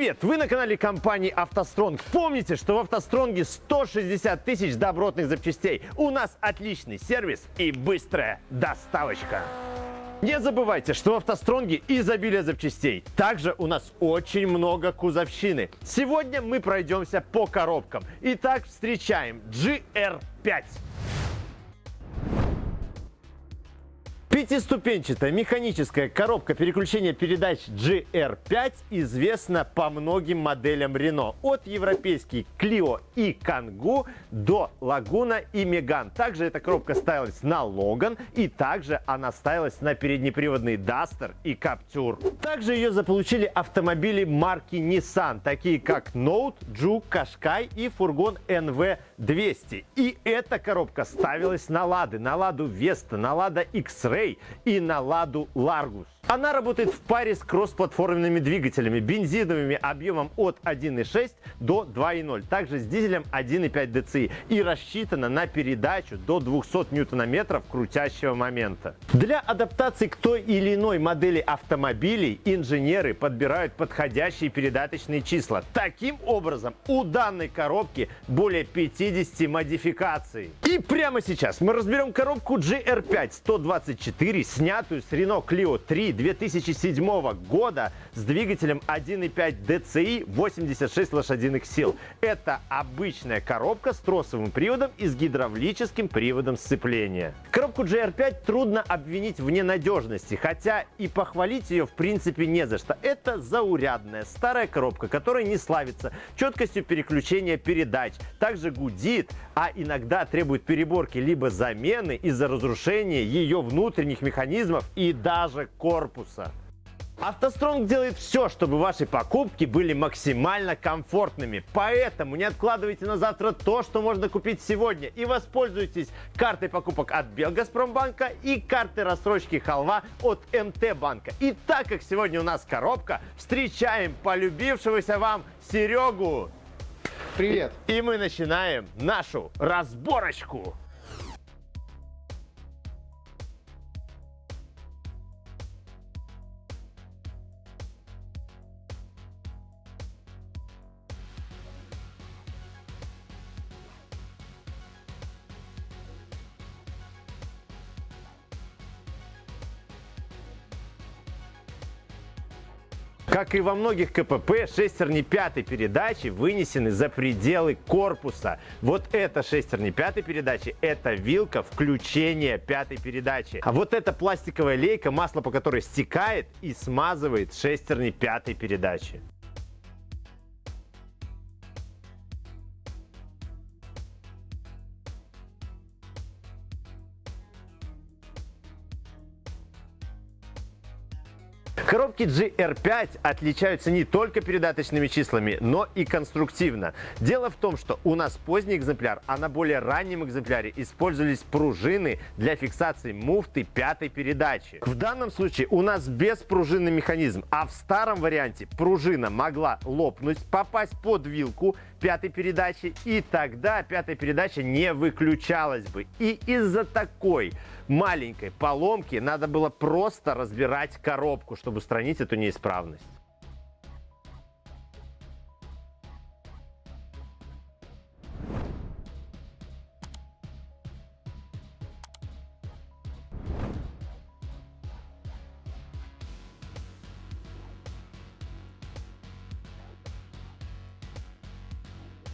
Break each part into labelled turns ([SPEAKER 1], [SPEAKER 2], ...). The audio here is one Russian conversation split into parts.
[SPEAKER 1] Привет! Вы на канале компании «АвтоСтронг». Помните, что в «АвтоСтронге» 160 тысяч добротных запчастей. У нас отличный сервис и быстрая доставочка. Не забывайте, что в «АвтоСтронге» изобилие запчастей. Также у нас очень много кузовщины. Сегодня мы пройдемся по коробкам. Итак, встречаем GR5. Пятиступенчатая механическая коробка переключения передач GR5 известна по многим моделям Renault. От европейский Clio и Kangoo до Laguna и Megane. Также эта коробка ставилась на Logan и также она ставилась на переднеприводный Duster и Captur. Также ее заполучили автомобили марки Nissan, такие как Note, Juke, Qashqai и фургон NV200. И эта коробка ставилась на Лады, на Ладу Vesta, на Лада X-Ray И на Ладу Largus. Она работает в паре с кроссплатформенными двигателями, бензиновыми объемом от 1.6 до 2.0, также с дизелем 1.5 DCI и рассчитана на передачу до 200 ньютонометров крутящего момента. Для адаптации к той или иной модели автомобилей инженеры подбирают подходящие передаточные числа. Таким образом, у данной коробки более 50 модификаций. И прямо сейчас мы разберем коробку GR5 124, снятую с Renault Clio 3 2007 года с двигателем 1.5 DCI 86 лошадиных сил. Это обычная коробка с тросовым приводом и с гидравлическим приводом сцепления. Коробку GR5 трудно обвинить в ненадежности, хотя и похвалить ее в принципе не за что. Это заурядная старая коробка, которая не славится четкостью переключения передач, также гудит, а иногда требует переборки либо замены из-за разрушения ее внутренних механизмов и даже корпуса. АвтоСтронг делает все, чтобы ваши покупки были максимально комфортными. Поэтому не откладывайте на завтра то, что можно купить сегодня. И воспользуйтесь картой покупок от Белгазпромбанка и картой рассрочки Халва от МТ-банка. И так как сегодня у нас коробка, встречаем полюбившегося вам Серегу.
[SPEAKER 2] Привет.
[SPEAKER 1] И, и мы начинаем нашу разборочку. Как и во многих КПП, шестерни пятой передачи вынесены за пределы корпуса. Вот эта шестерни пятой передачи – это вилка включения пятой передачи. А вот эта пластиковая лейка, масло по которой стекает и смазывает шестерни пятой передачи. Коробки GR5 отличаются не только передаточными числами, но и конструктивно. Дело в том, что у нас поздний экземпляр, а на более раннем экземпляре использовались пружины для фиксации муфты пятой передачи. В данном случае у нас беспружинный механизм, а в старом варианте пружина могла лопнуть, попасть под вилку пятой передачи, и тогда пятая передача не выключалась бы. И из-за такой маленькой поломки надо было просто разбирать коробку, чтобы устранить эту неисправность.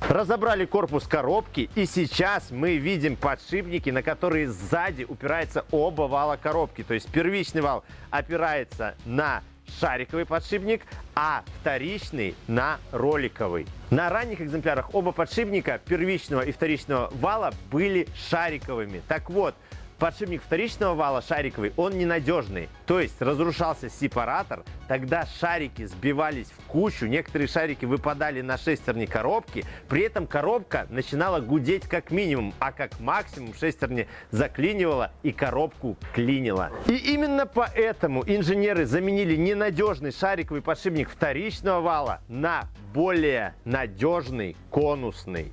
[SPEAKER 1] Разобрали корпус коробки и сейчас мы видим подшипники, на которые сзади упирается оба вала коробки. То есть первичный вал опирается на шариковый подшипник, а вторичный на роликовый. На ранних экземплярах оба подшипника первичного и вторичного вала были шариковыми. Так вот, Подшипник вторичного вала шариковый, он ненадежный. То есть разрушался сепаратор, тогда шарики сбивались в кучу, некоторые шарики выпадали на шестерни коробки, при этом коробка начинала гудеть как минимум, а как максимум шестерни заклинивала и коробку клинила. И именно поэтому инженеры заменили ненадежный шариковый подшипник вторичного вала на более надежный конусный.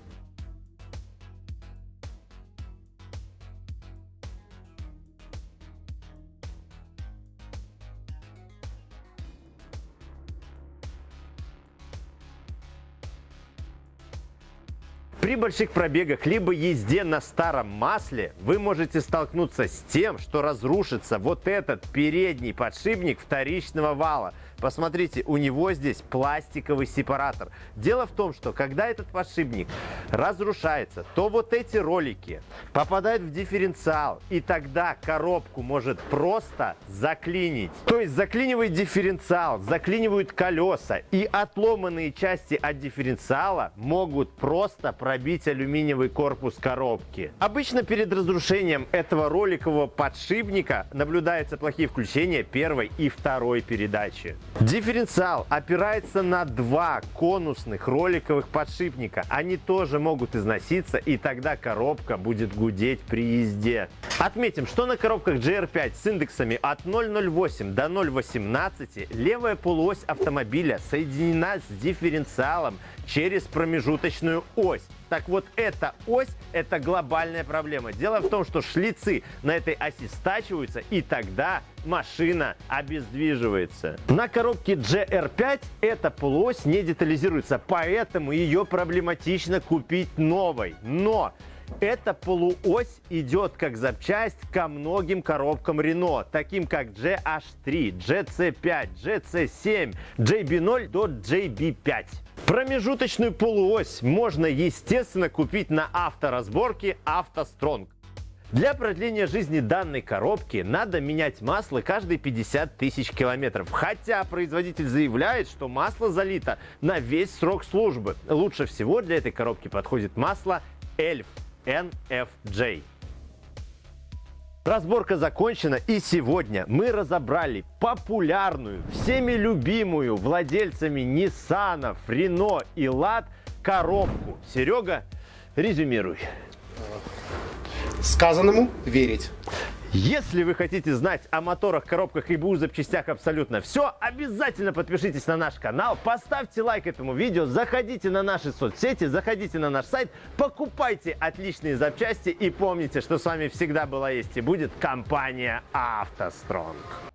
[SPEAKER 1] При больших пробегах либо езде на старом масле вы можете столкнуться с тем, что разрушится вот этот передний подшипник вторичного вала. Посмотрите, у него здесь пластиковый сепаратор. Дело в том, что когда этот подшипник разрушается, то вот эти ролики попадают в дифференциал, и тогда коробку может просто заклинить. То есть заклинивает дифференциал, заклинивают колеса, и отломанные части от дифференциала могут просто пробить алюминиевый корпус коробки. Обычно перед разрушением этого роликового подшипника наблюдаются плохие включения первой и второй передачи. Дифференциал опирается на два конусных роликовых подшипника. Они тоже могут износиться, и тогда коробка будет гудеть при езде. Отметим, что на коробках GR5 с индексами от 0,08 до 0,18 левая полуось автомобиля соединена с дифференциалом через промежуточную ось. Так вот, эта ось – это глобальная проблема. Дело в том, что шлицы на этой оси стачиваются, и тогда машина обездвиживается. На коробке GR5 эта полуось не детализируется, поэтому ее проблематично купить новой. Но эта полуось идет как запчасть ко многим коробкам Renault, таким как GH3, GC5, GC7, JB0 до JB5. Промежуточную полуось можно, естественно, купить на авторазборке автостронг. Для продления жизни данной коробки надо менять масло каждые 50 тысяч километров. Хотя производитель заявляет, что масло залито на весь срок службы. Лучше всего для этой коробки подходит масло ELF NFJ. Разборка закончена и сегодня мы разобрали популярную, всеми любимую владельцами Nissan, Renault и Lad коробку. Серега, резюмируй.
[SPEAKER 2] Сказанному верить.
[SPEAKER 1] Если вы хотите знать о моторах, коробках и БУ запчастях абсолютно все, обязательно подпишитесь на наш канал, поставьте лайк этому видео, заходите на наши соцсети, заходите на наш сайт, покупайте отличные запчасти и помните, что с вами всегда была есть и будет компания «АвтоСтронг».